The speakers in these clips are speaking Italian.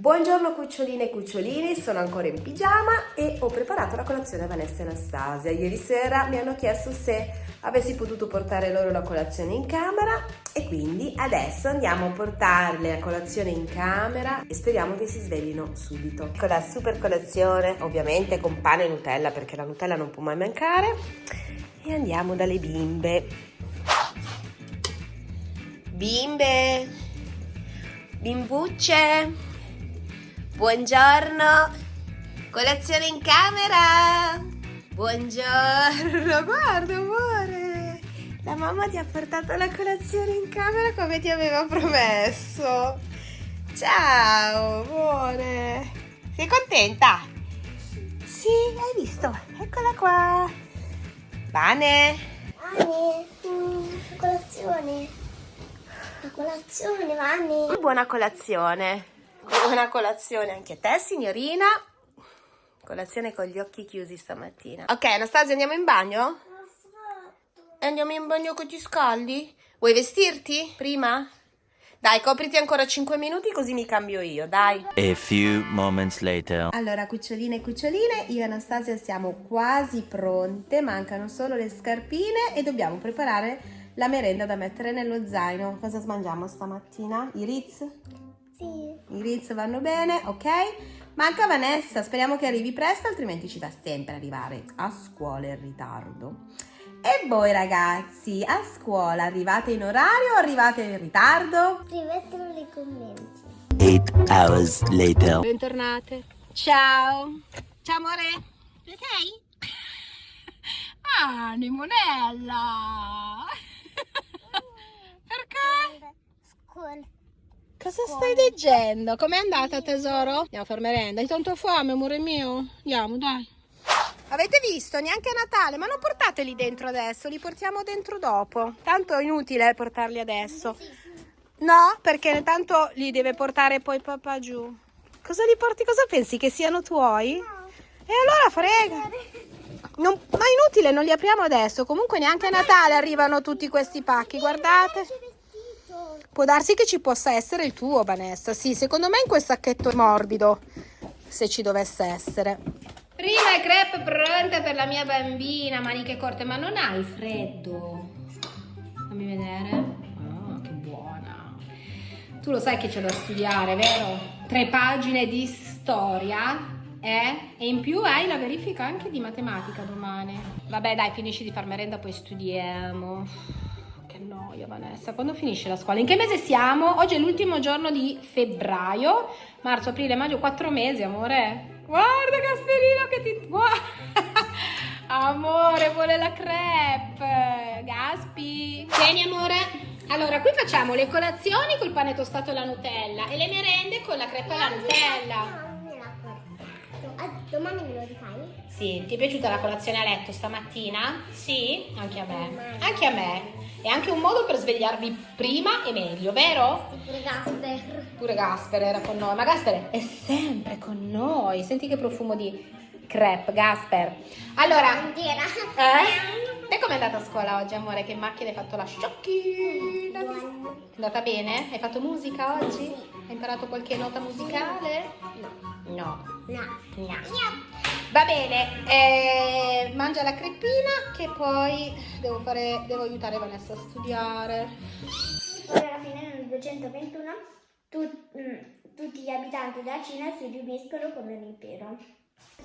Buongiorno cuccioline e cucciolini, sono ancora in pigiama e ho preparato la colazione a Vanessa e Anastasia. Ieri sera mi hanno chiesto se avessi potuto portare loro la colazione in camera e quindi adesso andiamo a portarle la colazione in camera e speriamo che si sveglino subito. Con la super colazione, ovviamente con pane e Nutella perché la Nutella non può mai mancare e andiamo dalle bimbe. Bimbe, bimbucce. Buongiorno, colazione in camera. Buongiorno, guarda amore. La mamma ti ha portato la colazione in camera come ti aveva promesso. Ciao, amore. Sei contenta? Sì, hai visto? Eccola qua. Bane. Vane, mm, la colazione. La colazione, Vane. Buona colazione. Buona colazione anche a te, signorina. Colazione con gli occhi chiusi stamattina. Ok, Anastasia, andiamo in bagno? Andiamo in bagno che ti scaldi? Vuoi vestirti prima? Dai, copriti ancora 5 minuti così mi cambio io, dai. A few moments later. Allora, cuccioline e cuccioline, io e Anastasia siamo quasi pronte, mancano solo le scarpine e dobbiamo preparare la merenda da mettere nello zaino. Cosa mangiamo stamattina? I Ritz? I Ritz vanno bene, ok? Manca Vanessa, speriamo che arrivi presto, altrimenti ci fa sempre arrivare a scuola in ritardo. E voi ragazzi, a scuola arrivate in orario o arrivate in ritardo? Scrivetelo nei commenti. Eight hours later. Bentornate. Ciao. Ciao amore. Dove sei? Ah, Limonella. Perché? Scuola. Cosa stai leggendo? Com'è andata tesoro? Andiamo a fare merenda. Hai tanto fame, amore mio? Andiamo, dai. Avete visto? Neanche a Natale, ma non portateli dentro adesso, li portiamo dentro dopo. Tanto è inutile portarli adesso. No, perché tanto li deve portare poi papà giù. Cosa li porti? Cosa pensi che siano tuoi? E allora frega. Non- ma è inutile, non li apriamo adesso. Comunque neanche a Natale arrivano tutti questi pacchi, guardate. Può darsi che ci possa essere il tuo, Vanessa. Sì, secondo me in quel sacchetto morbido, se ci dovesse essere. Prima crepe pronta per la mia bambina, maniche corte, ma non hai freddo? Fammi vedere. Ah, che buona. Tu lo sai che c'è da studiare, vero? Tre pagine di storia, eh? E in più hai la verifica anche di matematica domani. Vabbè, dai, finisci di far merenda, poi studiamo. Noia, Vanessa. Quando finisce la scuola? In che mese siamo? Oggi è l'ultimo giorno di febbraio. Marzo, aprile, maggio, quattro mesi, amore. Guarda Gasperino che ti... Guarda. Amore, vuole la crepe. Gaspi. Tieni, amore. Allora, qui facciamo le colazioni col pane tostato e la Nutella e le merende con la crepe e la Nutella. Domani me lo rifai? Sì, ti è piaciuta la colazione a letto stamattina? Sì, anche a me. Anche a me. È anche un modo per svegliarvi prima e meglio, vero? Pure Gasper. Pure Gasper era con noi, ma Gasper è sempre con noi. Senti che profumo di crepe, Gasper. Allora, Bandiera. eh? E com'è andata a scuola oggi, amore? Che in macchina hai fatto la sciocchina? Buono. È andata bene? Hai fatto musica oggi? Hai imparato qualche nota musicale? No. No. No. No. Va bene, eh, mangia la crepina che poi devo, fare, devo aiutare Vanessa a studiare. Poi alla fine nel 221 tu- mm, tutti gli abitanti della Cina si riuniscono come un impero.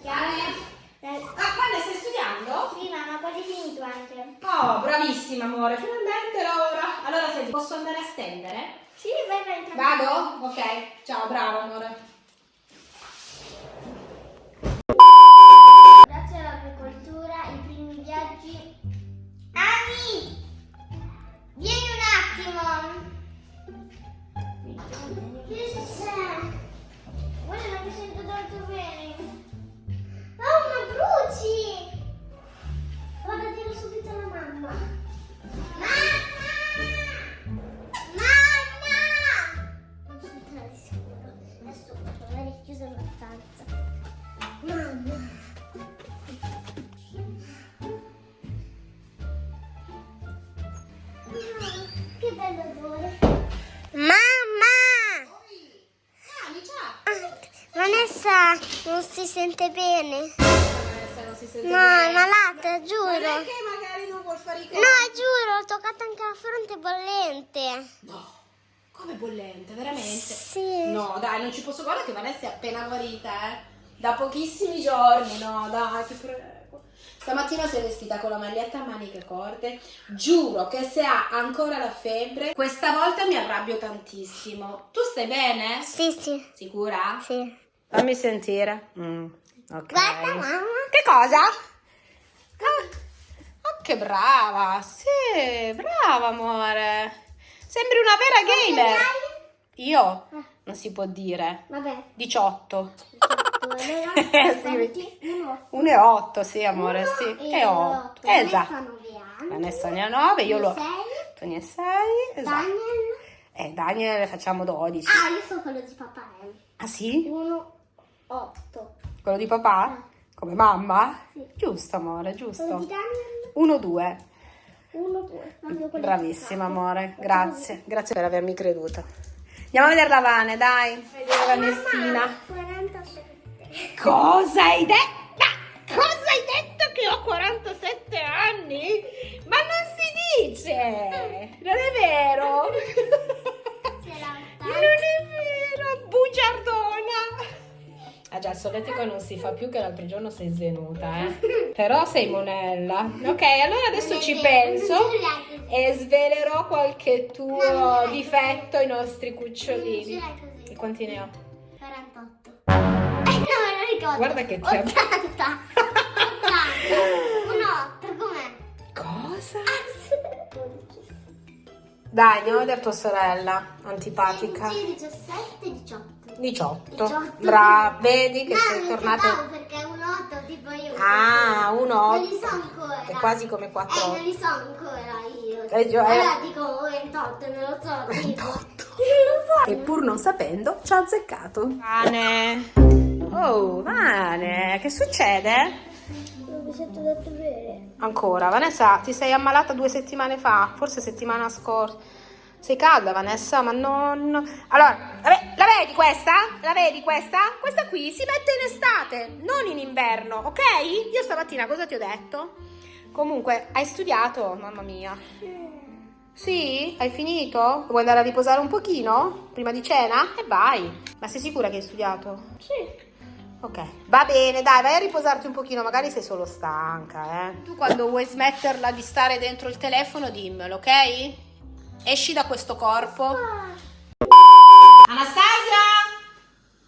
Chiare? Eh, Ah, Vanessa stai studiando? sì, ma ma quasi finito anche. Oh, bravissima amore, finalmente Laura. Allora senti, posso andare a stendere? Sì, vai, vai. Vado? Ok, ciao, bravo amore. A aver chiuso la stanza. Mamma! Che bello odore! Mamma! Ah. Ah, Vanessa non si sente bene. Vanessa non si sente No, è malata, giuro. che magari non vuol fare i No, conti. giuro, ho toccato anche la fronte bollente. No, come bollente, veramente? Sì. No, dai, non ci posso guardare che Vanessa è appena guarita, eh. Da pochissimi giorni, no, dai, ti prego. Stamattina si è vestita con la maglietta a maniche corte. Giuro che se ha ancora la febbre, questa volta mi arrabbio tantissimo. Tu stai bene? Sì, sì, Sicura? sì. Fammi sentire. Mm, ok. Guarda, mamma. Che cosa? Ah, oh, che brava. Sì, brava, amore. Sembri una vera gamer. Io? Non si può dire. Vabbè. 18. Sì. Sì. 1,8, sì, amore, sì. E 8. Esatto. anni. Vanessa ne ha 9, io lo... Ne hai 6. Esatto. Daniel. Eh, Daniel facciamo 12. Ah, io sono quello di papà. eh. Ah, sì? 1, 8. Quello di papà? Come mamma? Sì. Giusto, amore, Quello giusto. di Daniel. 1, 2. 1, 2. Bravissima amore, grazie, grazie per avermi creduto. Andiamo a vedere la Vane, dai. Vedere Vanessina. 47. Cosa hai detto? Cosa hai detto che ho 47 anni? Ma non si dice! Non è vero! Solletico non si fa più che l'altro giorno sei svenuta, eh. Però sei monella. Ok, allora adesso ci penso e svelerò qualche tuo difetto ai nostri cucciolini. E quanti ne ho? 48. Eh, no, lo ricordo. Guarda che ti 80. 80. Un 8, com'è? Cosa? Ah, 12. Dai, andiamo a vedere tua sorella, antipatica. 16, 17, 18. 18. 18. Brava, vedi che no, sei tornata... perché è un 8 tipo io. Ah, un Non li 8. so ancora. È quasi come Eh, 4. non li so ancora io. Eh, eh. Allora dico 28, non lo so. 28. Non lo so. E pur non sapendo, ci ha azzeccato. Vane. Oh, Vane, che succede? Non mi sento detto bene. Ancora, Vanessa, ti sei ammalata due settimane fa, forse settimana scorsa. Sei calda, Vanessa, ma non... Allora, la, ve- la vedi questa? La vedi questa? Questa qui si mette in estate, non in inverno, ok? Io stamattina cosa ti ho detto? Comunque, hai studiato, mamma mia. Sì? Hai finito? Vuoi andare a riposare un pochino? Prima di cena? E vai. Ma sei sicura che hai studiato? Sì. Ok, va bene, dai, vai a riposarti un pochino, magari sei solo stanca, eh. Tu quando vuoi smetterla di stare dentro il telefono, dimmelo, ok? Esci da questo corpo. Anastasia?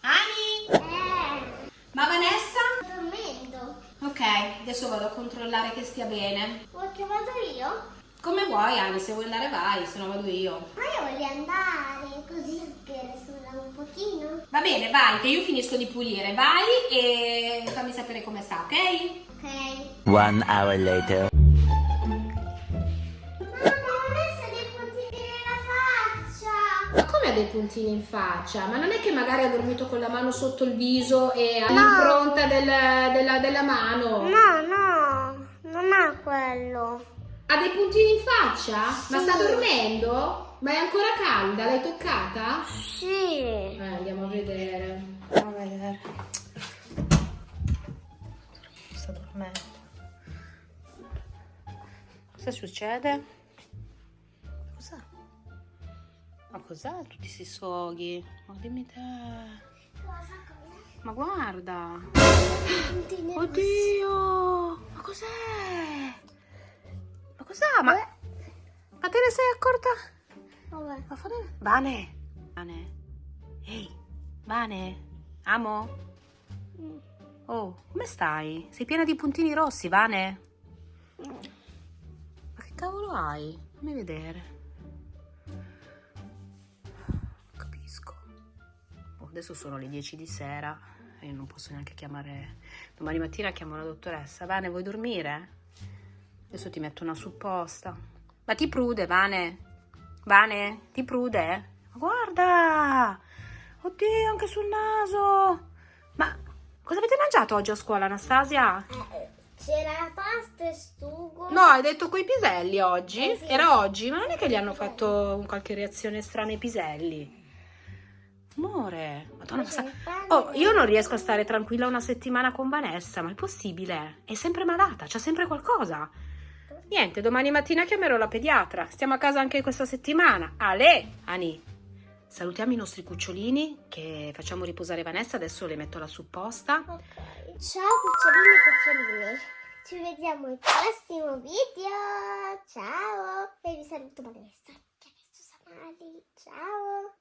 Ani? Eh, Ma Vanessa? sto dormendo. Ok, adesso vado a controllare che stia bene. Vuoi che vado io? Come vuoi, Ani, se vuoi andare vai, se no vado io. Ma io voglio andare così per sulla un pochino. Va bene, vai, che io finisco di pulire, vai e fammi sapere come sta, ok? Ok. One hour later. Ma come ha dei puntini in faccia? Ma non è che magari ha dormito con la mano sotto il viso e ha l'impronta del- della, della mano? No, no, non ha quello. Ha dei puntini in faccia? Ma Sì. sta dormendo? Ma è ancora calda? L'hai toccata? Sì. Eh, andiamo a vedere. Andiamo a vedere. Sta dormendo. Cosa succede? Cos'è tutti questi sfoghi? Ma dimmi te. Cosa? Ma guarda. Oddio! Ma cos'è? Ma cos'è? Ma, ma te ne sei accorta? Vabbè. Ma fare... Vane! Vane! Ehi! Vane! Amo? Oh, come stai? Sei piena di puntini rossi, Vane? Ma che cavolo hai? Fammi vedere. Adesso sono le 10 di sera e non posso neanche chiamare... Domani mattina chiamo la dottoressa. Vane, vuoi dormire? Adesso ti metto una supposta. Ma ti prude, Vane? Vane, ti prude? Ma guarda! Oddio, anche sul naso! Ma cosa avete mangiato oggi a scuola, Anastasia? C'era la pasta e sugo. No, hai detto coi piselli oggi? Eh, sì. Era oggi, ma non è che gli hanno fatto qualche reazione strana ai piselli? Amore, madonna, ma. Oh, io non riesco a stare tranquilla una settimana con Vanessa, ma è possibile? È sempre malata, c'ha sempre qualcosa. Niente, domani mattina chiamerò la pediatra. Stiamo a casa anche questa settimana. Ale, Ani, salutiamo i nostri cucciolini che facciamo riposare Vanessa, adesso le metto la supposta. Ok. Ciao cucciolini e cuccioline. Ci vediamo al prossimo video. Ciao. E vi saluto Vanessa. Che adesso sta male. Ciao.